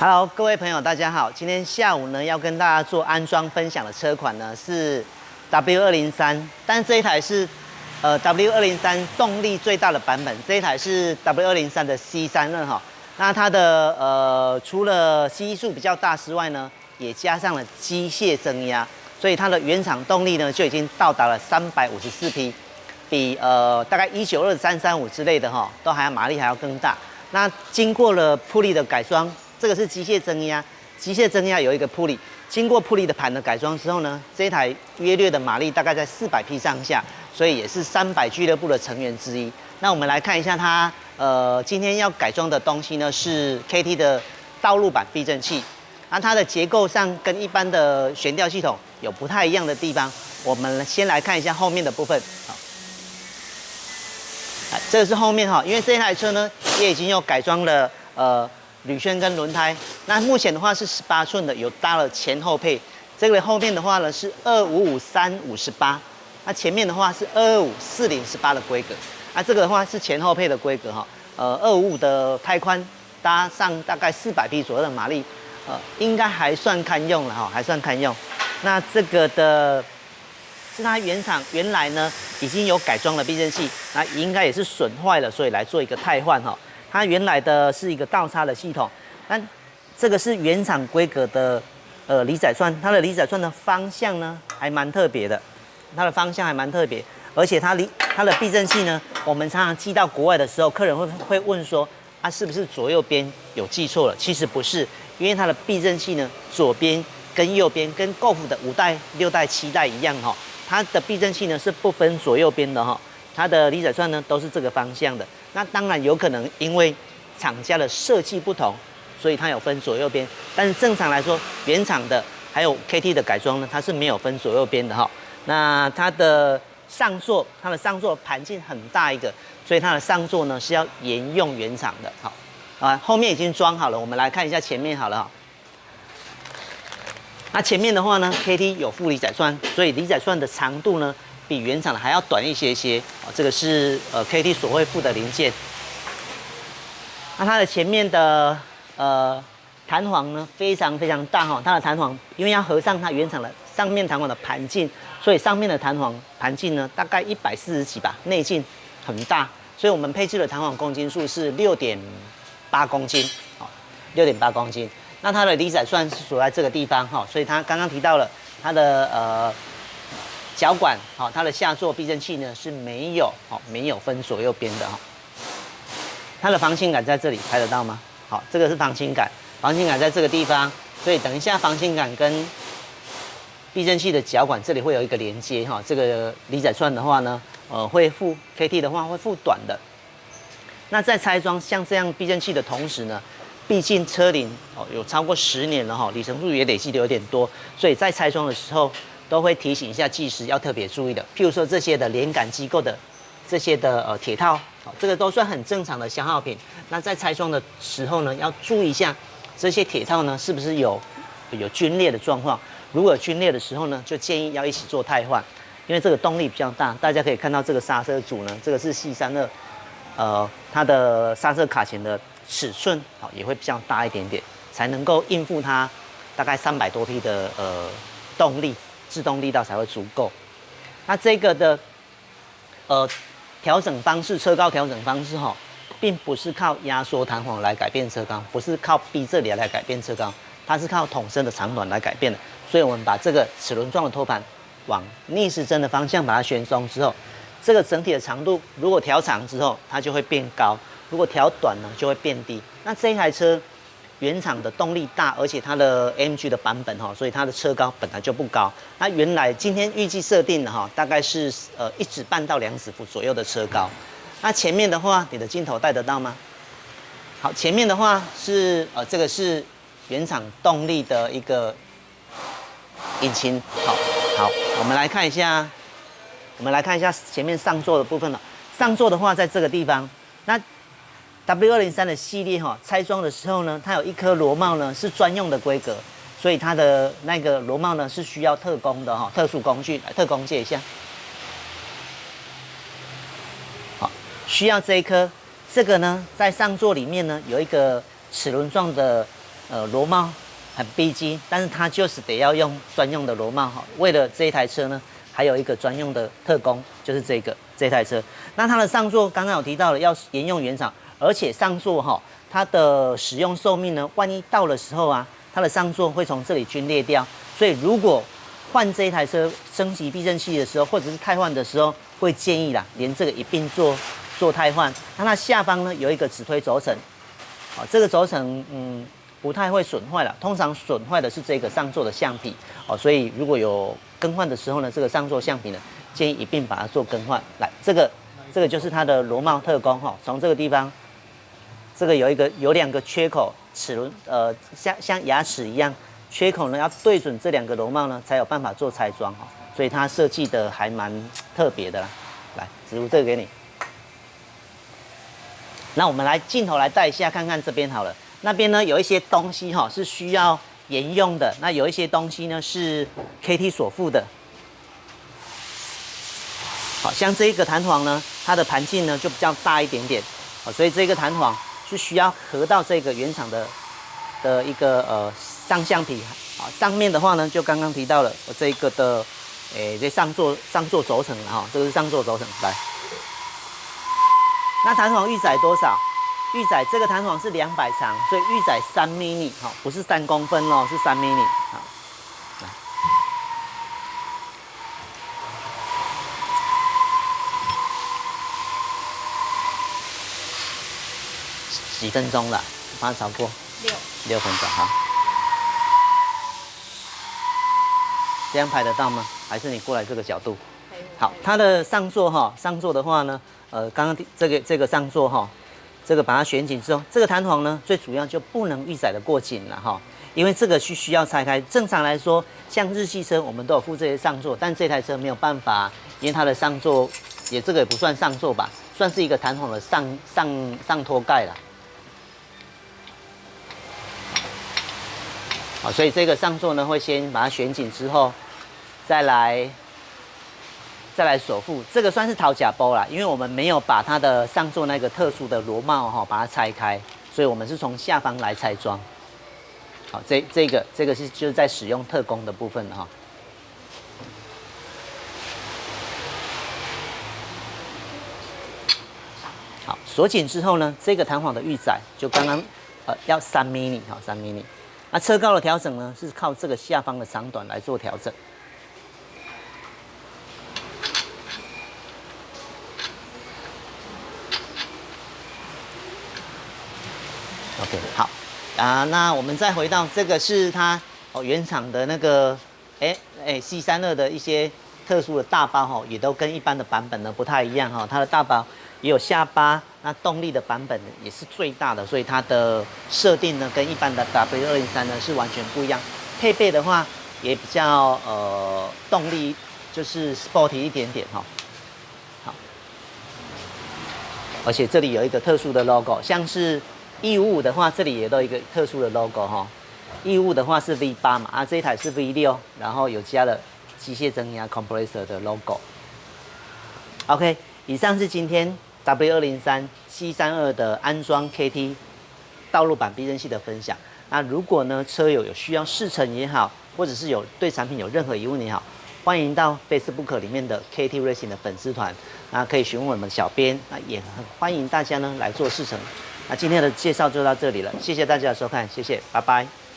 Hello，各位朋友，大家好。今天下午呢，要跟大家做安装分享的车款呢是 W 二零三，但这一台是呃 W 二零三动力最大的版本，这一台是 W 二零三的 C 三任哈。那它的呃除了 C 数比较大之外呢，也加上了机械增压，所以它的原厂动力呢就已经到达了三百五十四匹，比呃大概一九二三三五之类的哈，都还要马力还要更大。那经过了铺力的改装。这个是机械增压，机械增压有一个铺力，经过铺力的盘的改装之后呢，这一台约略的马力大概在四百匹上下，所以也是三百俱乐部的成员之一。那我们来看一下它，呃，今天要改装的东西呢是 KT 的道路版避震器，那它的结构上跟一般的悬吊系统有不太一样的地方。我们先来看一下后面的部分，好，这个是后面哈，因为这台车呢也已经有改装了，呃。铝圈跟轮胎，那目前的话是十八寸的，有搭了前后配。这个后面的话呢是二五五三五十八，那前面的话是二二五四零十八的规格。那这个的话是前后配的规格哈，呃，二五五的胎宽搭上大概四百匹左右的马力，呃，应该还算堪用了哈，还算堪用。那这个的是它原厂原来呢已经有改装了避震器，那应该也是损坏了，所以来做一个汰换哈。它原来的是一个倒插的系统，但这个是原厂规格的呃离载串，它的离载串的方向呢还蛮特别的，它的方向还蛮特别，而且它离它的避震器呢，我们常常寄到国外的时候，客人会会问说，啊是不是左右边有记错了？其实不是，因为它的避震器呢，左边跟右边跟 Golf 的五代、六代、七代一样哈，它的避震器呢是不分左右边的哈。它的离载串呢都是这个方向的，那当然有可能因为厂家的设计不同，所以它有分左右边。但是正常来说，原厂的还有 KT 的改装呢，它是没有分左右边的哈。那它的上座，它的上座盘径很大一个，所以它的上座呢是要沿用原厂的。好，啊，后面已经装好了，我们来看一下前面好了哈。那前面的话呢，KT 有副离载栓，所以离载栓的长度呢。比原厂的还要短一些些啊，这个是呃 KT 所会附的零件。那它的前面的呃弹簧呢非常非常大哈，它的弹簧因为要合上它原厂的上面弹簧的盘径，所以上面的弹簧盘径呢大概一百四十几吧，内径很大，所以我们配置的弹簧公斤数是六点八公斤，好，六点八公斤。那它的离载算是锁在这个地方哈，所以它刚刚提到了它的呃。脚管好，它的下座避震器呢是没有好，没有分左右边的哈。它的防倾杆在这里拍得到吗？好，这个是防倾杆，防倾杆在这个地方，所以等一下防倾杆跟避震器的脚管这里会有一个连接哈。这个离载串的话呢，呃，会附 KT 的话会附短的。那在拆装像这样避震器的同时呢，毕竟车龄哦有超过十年了哈，里程数也累积的有点多，所以在拆装的时候。都会提醒一下技师要特别注意的，譬如说这些的连杆机构的这些的呃铁套，这个都算很正常的消耗品。那在拆装的时候呢，要注意一下这些铁套呢是不是有有皲裂的状况。如果有皲裂的时候呢，就建议要一起做汰换，因为这个动力比较大。大家可以看到这个刹车组呢，这个是 C 三二，呃，它的刹车卡钳的尺寸好也会比较大一点点，才能够应付它大概三百多匹的呃动力。制动力道才会足够。那这个的呃调整方式，车高调整方式哈，并不是靠压缩弹簧来改变车高，不是靠逼这里来改变车高，它是靠筒身的长短来改变的。所以我们把这个齿轮状的托盘往逆时针的方向把它旋松之后，这个整体的长度如果调长之后，它就会变高；如果调短呢，就会变低。那这一台车。原厂的动力大，而且它的 MG 的版本哈，所以它的车高本来就不高。那原来今天预计设定的哈，大概是呃一指半到两指幅左右的车高。那前面的话，你的镜头带得到吗？好，前面的话是呃这个是原厂动力的一个引擎。好，好，我们来看一下，我们来看一下前面上座的部分了。上座的话，在这个地方，那。W 二零三的系列哈，拆装的时候呢，它有一颗螺帽呢是专用的规格，所以它的那个螺帽呢是需要特工的哈，特殊工具来特工借一下。好，需要这一颗，这个呢在上座里面呢有一个齿轮状的呃螺帽很逼真，但是它就是得要用专用的螺帽哈。为了这一台车呢，还有一个专用的特工，就是这个这台车。那它的上座刚刚有提到了要沿用原厂，而且上座哈，它的使用寿命呢，万一到的时候啊，它的上座会从这里皲裂掉，所以如果换这一台车升级避震器的时候，或者是汰换的时候，会建议啦，连这个一并做做汰换。那它下方呢有一个止推轴承，啊，这个轴承嗯不太会损坏了，通常损坏的是这个上座的橡皮哦，所以如果有更换的时候呢，这个上座橡皮呢建议一并把它做更换。来，这个这个就是它的螺帽特工哈，从这个地方，这个有一个有两个缺口，齿轮呃像像牙齿一样。缺口呢要对准这两个螺帽呢，才有办法做拆装哈，所以它设计的还蛮特别的啦。来，植入这个给你。那我们来镜头来带一下，看看这边好了。那边呢有一些东西哈是需要沿用的，那有一些东西呢是 KT 所附的。好像这一个弹簧呢，它的盘径呢就比较大一点点，好，所以这个弹簧是需要合到这个原厂的的一个呃。上橡皮啊，上面的话呢，就刚刚提到了我这个的，诶，这上座上座轴承哈，这个是上座轴承。来，那弹簧预载多少？预载这个弹簧是两百长，所以预载三 mini 哈，不是三公分哦，是三 mini 好，几分钟了？帮它超过六六分钟哈。这样拍得到吗？还是你过来这个角度？好，它的上座哈，上座的话呢，呃，刚刚这个这个上座哈，这个把它旋紧之后，这个弹簧呢，最主要就不能预载的过紧了哈，因为这个需需要拆开。正常来说，像日系车我们都有附这些上座，但这台车没有办法，因为它的上座也这个也不算上座吧，算是一个弹簧的上上上托盖了。好，所以这个上座呢，会先把它旋紧之后，再来再来锁附。这个算是掏假包啦，因为我们没有把它的上座那个特殊的螺帽哈，把它拆开，所以我们是从下方来拆装。好，这这个这个是就是在使用特工的部分哈。好，锁紧之后呢，这个弹簧的预载就刚刚呃要三 mini 哈，三 mini。那车高的调整呢，是靠这个下方的长短来做调整。OK，好啊，那我们再回到这个是它哦原厂的那个哎哎 C 三二的一些特殊的大包哈，也都跟一般的版本呢不太一样哈，它的大包也有下巴。那动力的版本也是最大的，所以它的设定呢跟一般的 W 二零三呢是完全不一样。配备的话也比较呃动力就是 sporty 一点点哈。好，而且这里有一个特殊的 logo，像是 E 五五的话，这里也都一个特殊的 logo 哈。E 五五的话是 V 八嘛，啊这一台是 V 六，然后有加了机械增压 compressor 的 logo。OK，以上是今天。W 二零三 C 三二的安装 KT 道路版避震器的分享。那如果呢车友有需要试乘也好，或者是有对产品有任何疑问也好，欢迎到 Facebook 里面的 KT Racing 的粉丝团，那可以询问我们小编，那也很欢迎大家呢来做试乘。那今天的介绍就到这里了，谢谢大家的收看，谢谢，拜拜。